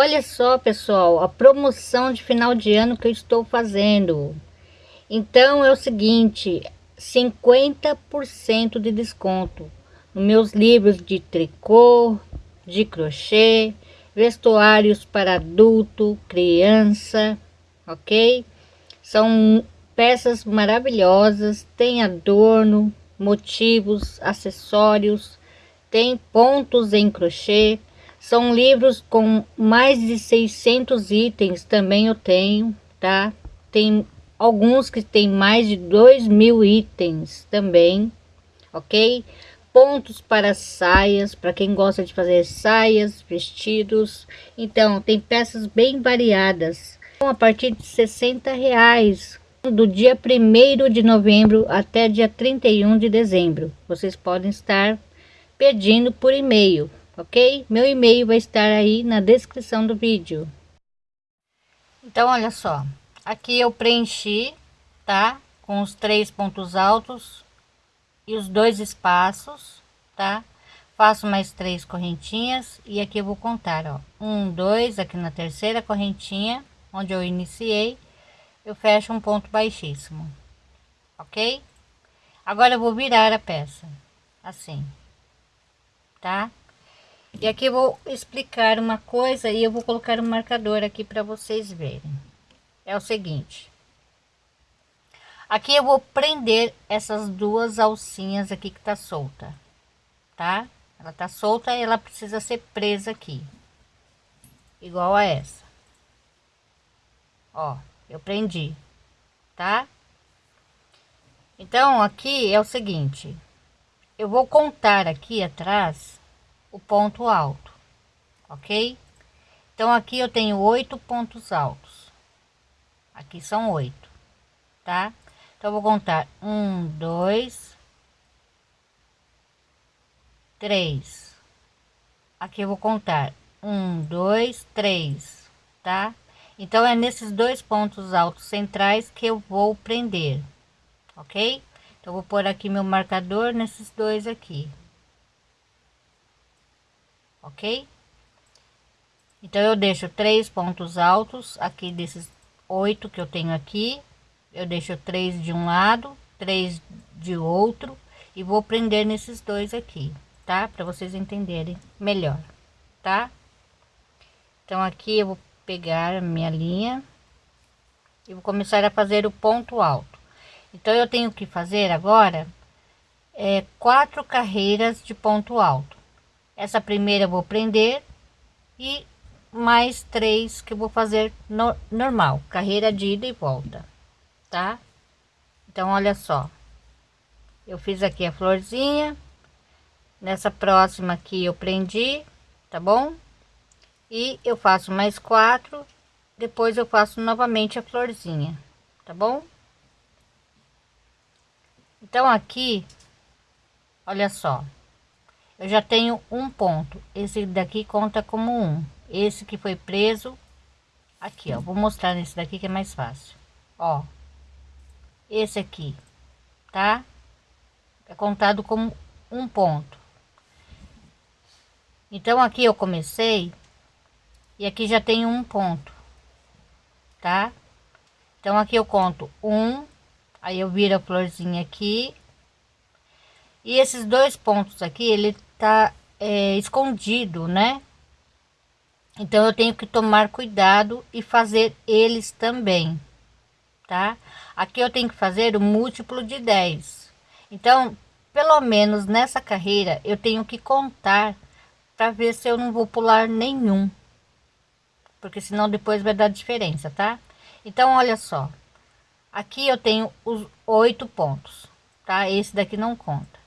Olha só, pessoal, a promoção de final de ano que eu estou fazendo. Então é o seguinte, 50% de desconto nos meus livros de tricô, de crochê, vestuários para adulto, criança, ok? São peças maravilhosas, tem adorno, motivos, acessórios, tem pontos em crochê, são livros com mais de 600 itens, também eu tenho, tá? Tem alguns que tem mais de 2 mil itens também, ok? Pontos para saias, para quem gosta de fazer saias, vestidos. Então, tem peças bem variadas. A partir de 60 reais, do dia 1 de novembro até dia 31 de dezembro. Vocês podem estar pedindo por e-mail ok? Meu e-mail vai estar aí na descrição do vídeo. Então, olha só, aqui eu preenchi, tá? Com os três pontos altos e os dois espaços, tá? Faço mais três correntinhas e aqui eu vou contar, ó, um, dois, aqui na terceira correntinha, onde eu iniciei, eu fecho um ponto baixíssimo, ok? Agora eu vou virar a peça, assim, tá? E aqui eu vou explicar uma coisa e eu vou colocar um marcador aqui para vocês verem. É o seguinte. Aqui eu vou prender essas duas alcinhas aqui que tá solta, tá? Ela tá solta e ela precisa ser presa aqui. Igual a essa. Ó, eu prendi, tá? Então, aqui é o seguinte. Eu vou contar aqui atrás o ponto alto, ok? Então aqui eu tenho oito pontos altos, aqui são oito, tá? Então vou contar um, dois, três. Aqui eu vou contar um, dois, três, tá? Então é nesses dois pontos altos centrais que eu vou prender, ok? Então vou pôr aqui meu marcador nesses dois aqui ok? Então eu deixo três pontos altos aqui desses oito que eu tenho aqui, eu deixo três de um lado, três de outro e vou prender nesses dois aqui, tá? Para vocês entenderem melhor, tá? Então aqui eu vou pegar a minha linha e vou começar a fazer o ponto alto. Então eu tenho que fazer agora é quatro carreiras de ponto alto essa primeira eu vou prender e mais três que eu vou fazer no, normal carreira de ida e volta tá? Então olha só. Eu fiz aqui a florzinha. Nessa próxima aqui eu prendi tá bom? E eu faço mais quatro. Depois eu faço novamente a florzinha tá bom? Então aqui olha só eu já tenho um ponto. Esse daqui conta como um. Esse que foi preso aqui ó. Vou mostrar nesse daqui que é mais fácil. Ó esse aqui tá? É contado como um ponto. Então aqui eu comecei e aqui já tenho um ponto tá? Então aqui eu conto um aí eu viro a florzinha aqui. E esses dois pontos aqui ele tá é, escondido, né? Então eu tenho que tomar cuidado e fazer eles também, tá? Aqui eu tenho que fazer o múltiplo de 10. Então, pelo menos nessa carreira, eu tenho que contar para ver se eu não vou pular nenhum. Porque senão depois vai dar diferença, tá? Então, olha só. Aqui eu tenho os oito pontos, tá? Esse daqui não conta.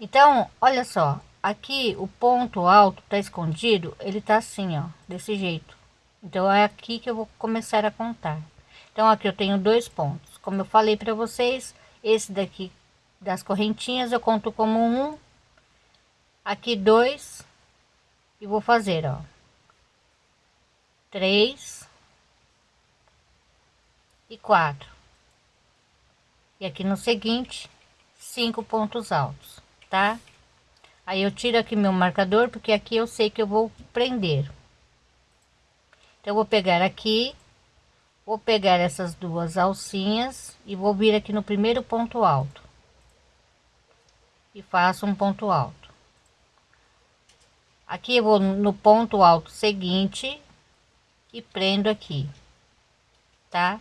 Então, olha só, aqui o ponto alto tá escondido, ele tá assim, ó, desse jeito. Então, é aqui que eu vou começar a contar. Então, aqui eu tenho dois pontos. Como eu falei para vocês, esse daqui das correntinhas eu conto como um, aqui dois, e vou fazer, ó, três e quatro. E aqui no seguinte, cinco pontos altos tá? Aí eu tiro aqui meu marcador, porque aqui eu sei que eu vou prender. Então, eu vou pegar aqui, vou pegar essas duas alcinhas e vou vir aqui no primeiro ponto alto. E faço um ponto alto. Aqui eu vou no ponto alto seguinte e prendo aqui, tá?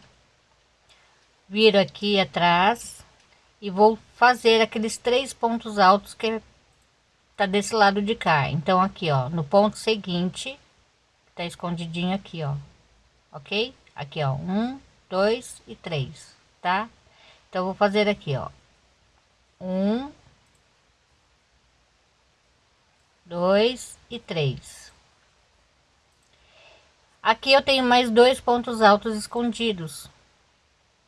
Viro aqui atrás e vou fazer aqueles três pontos altos que tá desse lado de cá. Então aqui, ó, no ponto seguinte, tá escondidinho aqui, ó. OK? Aqui, ó, um, dois e três, tá? Então vou fazer aqui, ó. Um, dois e três. Aqui eu tenho mais dois pontos altos escondidos.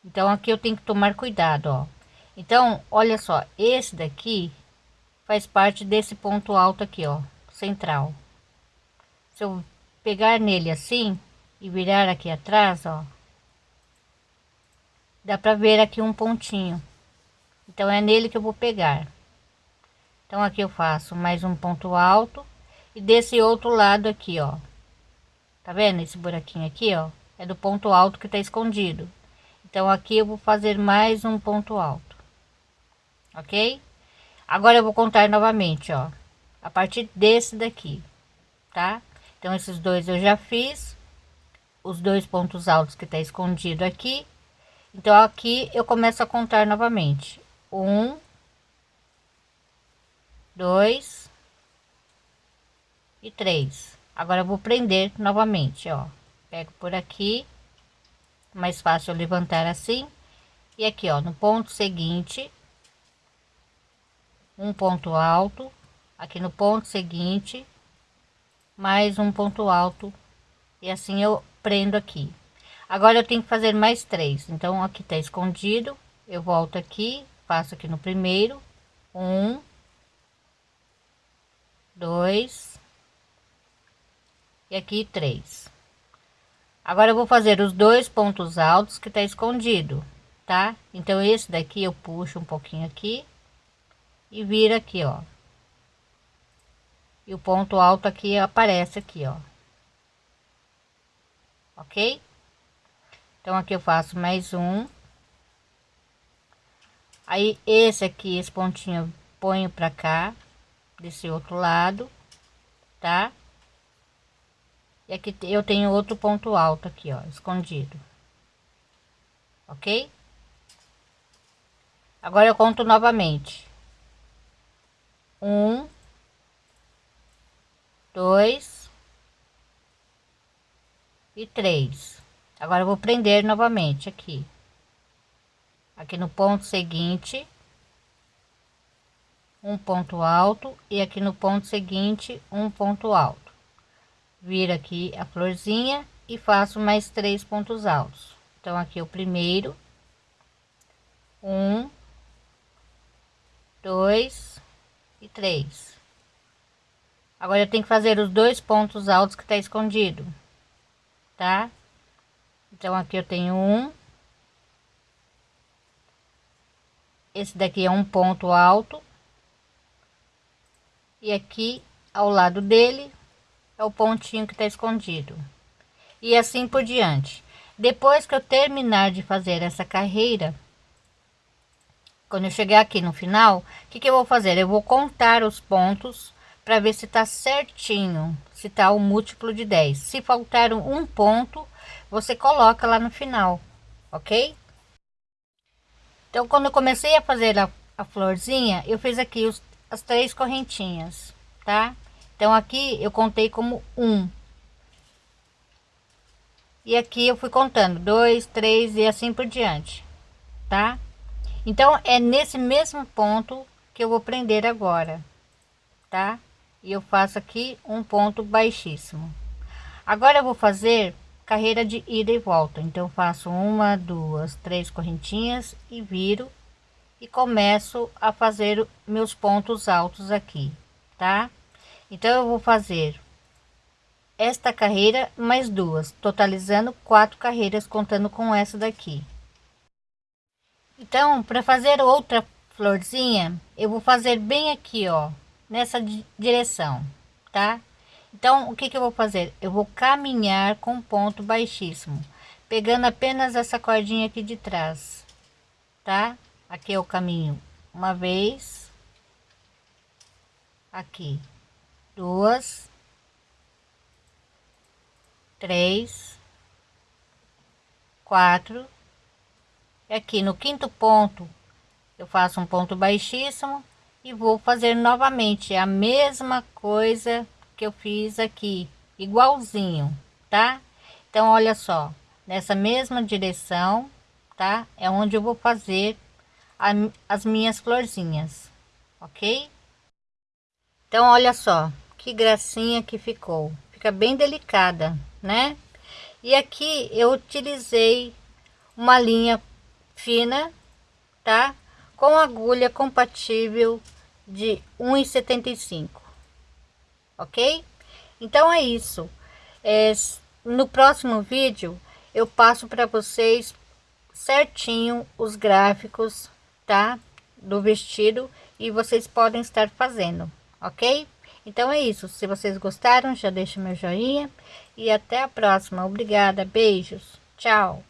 Então aqui eu tenho que tomar cuidado, ó. Então, olha só, esse daqui faz parte desse ponto alto aqui, ó, central. Se eu pegar nele assim e virar aqui atrás, ó, dá para ver aqui um pontinho. Então é nele que eu vou pegar. Então aqui eu faço mais um ponto alto e desse outro lado aqui, ó. Tá vendo esse buraquinho aqui, ó? É do ponto alto que tá escondido. Então aqui eu vou fazer mais um ponto alto. OK? Agora eu vou contar novamente, ó. A partir desse daqui, tá? Então esses dois eu já fiz. Os dois pontos altos que tá escondido aqui. Então aqui eu começo a contar novamente. Um, dois e três. Agora eu vou prender novamente, ó. Pego por aqui, mais fácil levantar assim. E aqui, ó, no ponto seguinte, um ponto alto, aqui no ponto seguinte, mais um ponto alto, e assim eu prendo aqui. Agora eu tenho que fazer mais três, então aqui tá escondido, eu volto aqui, faço aqui no primeiro, um, dois e aqui três. Agora eu vou fazer os dois pontos altos que tá escondido, tá? Então esse daqui eu puxo um pouquinho aqui e vira aqui, ó. E o ponto alto aqui aparece aqui, ó. Ok? Então aqui eu faço mais um. Aí esse aqui, esse pontinho, ponho para cá desse outro lado, tá? E aqui eu tenho outro ponto alto aqui, ó, escondido. Ok? Agora eu conto novamente. Um, dois e três. Agora vou prender novamente aqui. Aqui no ponto seguinte um ponto alto e aqui no ponto seguinte um ponto alto vira aqui a florzinha e faço mais três pontos altos então aqui o primeiro um dois e três. Agora eu tenho que fazer os dois pontos altos que está escondido tá? Então aqui eu tenho um. Esse daqui é um ponto alto. E aqui ao lado dele é o pontinho que está escondido. E assim por diante. Depois que eu terminar de fazer essa carreira quando eu chegar aqui no final o que, que eu vou fazer eu vou contar os pontos para ver se está certinho se está o múltiplo de 10 se faltar um ponto você coloca lá no final ok então quando eu comecei a fazer a, a florzinha eu fiz aqui os as três correntinhas, tá? Então aqui eu contei como um. E aqui eu fui contando dois, três e assim por diante, tá? Então é nesse mesmo ponto que eu vou prender agora, tá? E eu faço aqui um ponto baixíssimo. Agora eu vou fazer carreira de ida e volta. Então faço uma, duas, três correntinhas e viro e começo a fazer meus pontos altos aqui, tá? Então eu vou fazer esta carreira mais duas, totalizando quatro carreiras contando com essa daqui. Então, para fazer outra florzinha, eu vou fazer bem aqui, ó, nessa direção, tá? Então, o que que eu vou fazer? Eu vou caminhar com ponto baixíssimo, pegando apenas essa cordinha aqui de trás, tá? Aqui é o caminho uma vez, aqui duas, três, quatro, aqui no quinto ponto eu faço um ponto baixíssimo e vou fazer novamente a mesma coisa que eu fiz aqui, igualzinho, tá? Então, olha só, nessa mesma direção, tá? É onde eu vou fazer a, as minhas florzinhas, ok? Então, olha só, que gracinha que ficou. Fica bem delicada, né? E aqui eu utilizei uma linha fina, tá? Com agulha compatível de 1,75 ok? Então é isso. É, no próximo vídeo eu passo para vocês certinho os gráficos, tá? Do vestido e vocês podem estar fazendo, ok? Então é isso. Se vocês gostaram, já deixa meu joinha e até a próxima. Obrigada, beijos, tchau.